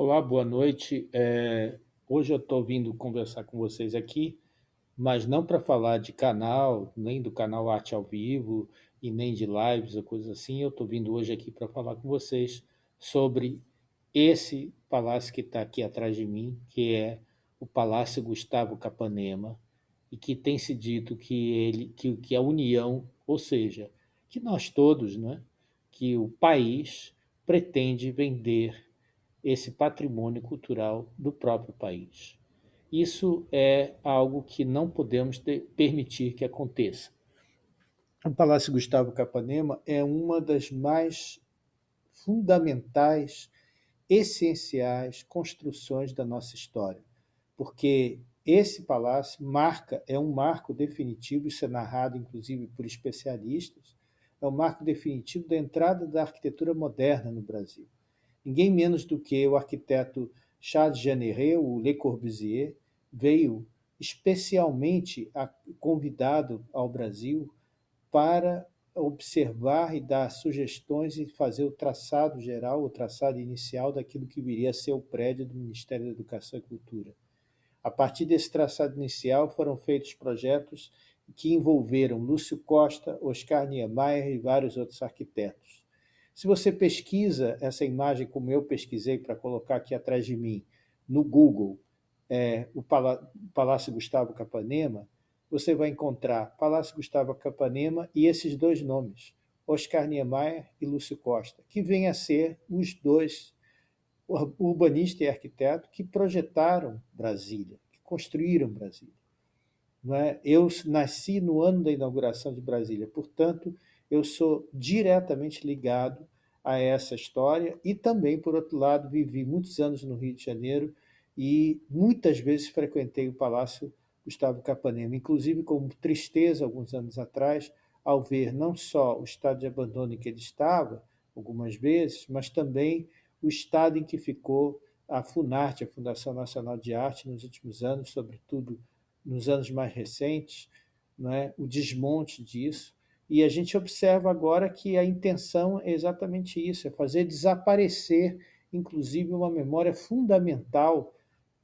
Olá, boa noite. É, hoje eu estou vindo conversar com vocês aqui, mas não para falar de canal, nem do canal Arte ao Vivo, e nem de lives ou coisas assim. Eu estou vindo hoje aqui para falar com vocês sobre esse palácio que está aqui atrás de mim, que é o Palácio Gustavo Capanema, e que tem se dito que, ele, que, que a União, ou seja, que nós todos, né, que o país pretende vender esse patrimônio cultural do próprio país. Isso é algo que não podemos permitir que aconteça. O Palácio Gustavo Capanema é uma das mais fundamentais, essenciais construções da nossa história, porque esse palácio marca, é um marco definitivo, isso é narrado inclusive por especialistas, é um marco definitivo da entrada da arquitetura moderna no Brasil ninguém menos do que o arquiteto Charles Jeanneret, o Le Corbusier, veio especialmente convidado ao Brasil para observar e dar sugestões e fazer o traçado geral, o traçado inicial daquilo que viria a ser o prédio do Ministério da Educação e Cultura. A partir desse traçado inicial foram feitos projetos que envolveram Lúcio Costa, Oscar Niemeyer e vários outros arquitetos. Se você pesquisa essa imagem, como eu pesquisei para colocar aqui atrás de mim, no Google, é, o Palácio Gustavo Capanema, você vai encontrar Palácio Gustavo Capanema e esses dois nomes, Oscar Niemeyer e Lúcio Costa, que vêm a ser os dois urbanista e arquiteto que projetaram Brasília, que construíram Brasília. Não é? Eu nasci no ano da inauguração de Brasília, portanto, eu sou diretamente ligado a essa história e também, por outro lado, vivi muitos anos no Rio de Janeiro e muitas vezes frequentei o Palácio Gustavo Capanema, inclusive com tristeza, alguns anos atrás, ao ver não só o estado de abandono em que ele estava, algumas vezes, mas também o estado em que ficou a FUNARTE, a Fundação Nacional de Arte, nos últimos anos, sobretudo nos anos mais recentes, não é? o desmonte disso, e a gente observa agora que a intenção é exatamente isso, é fazer desaparecer, inclusive, uma memória fundamental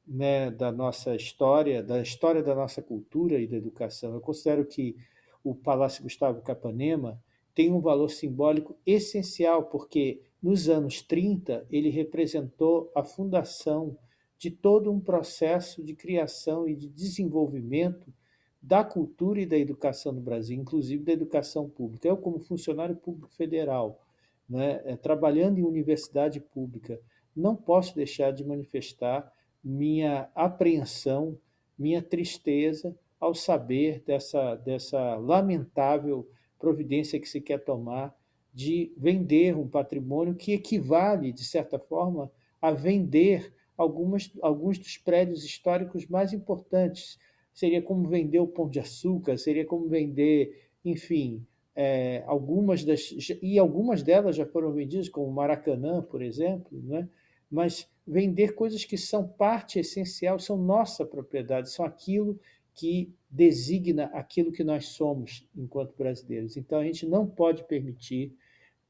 né, da nossa história, da história da nossa cultura e da educação. Eu considero que o Palácio Gustavo Capanema tem um valor simbólico essencial, porque nos anos 30 ele representou a fundação de todo um processo de criação e de desenvolvimento da cultura e da educação no Brasil, inclusive da educação pública. Eu, como funcionário público federal, né, é, trabalhando em universidade pública, não posso deixar de manifestar minha apreensão, minha tristeza ao saber dessa, dessa lamentável providência que se quer tomar de vender um patrimônio que equivale, de certa forma, a vender algumas, alguns dos prédios históricos mais importantes seria como vender o pão de açúcar, seria como vender, enfim, é, algumas das... E algumas delas já foram vendidas, como Maracanã, por exemplo, né? mas vender coisas que são parte essencial, são nossa propriedade, são aquilo que designa aquilo que nós somos enquanto brasileiros. Então, a gente não pode permitir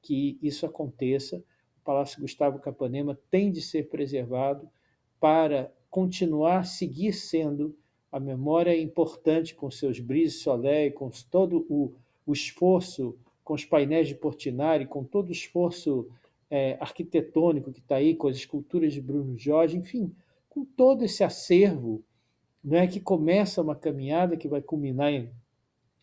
que isso aconteça. Palácio Gustavo Capanema tem de ser preservado para continuar, seguir sendo a memória importante com seus brise soleil, com todo o, o esforço, com os painéis de Portinari, com todo o esforço é, arquitetônico que está aí, com as esculturas de Bruno Jorge, enfim, com todo esse acervo não é, que começa uma caminhada que vai culminar em,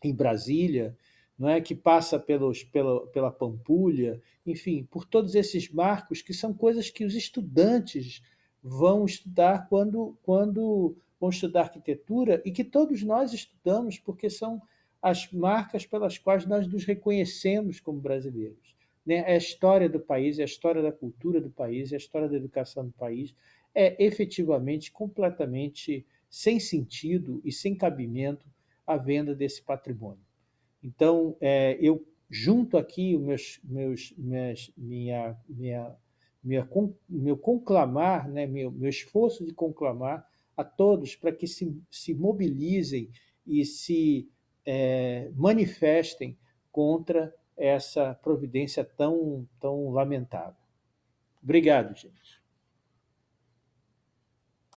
em Brasília, não é que passa pelos, pela, pela Pampulha, enfim, por todos esses marcos que são coisas que os estudantes vão estudar quando, quando vão estudar arquitetura e que todos nós estudamos porque são as marcas pelas quais nós nos reconhecemos como brasileiros. Né? É a história do país, é a história da cultura do país, é a história da educação do país. É efetivamente, completamente sem sentido e sem cabimento a venda desse patrimônio. Então, é, eu junto aqui os meus, meus, minha, minha, minha, meu conclamar, né, meu, meu esforço de conclamar a todos para que se, se mobilizem e se é, manifestem contra essa providência tão, tão lamentável. Obrigado, gente.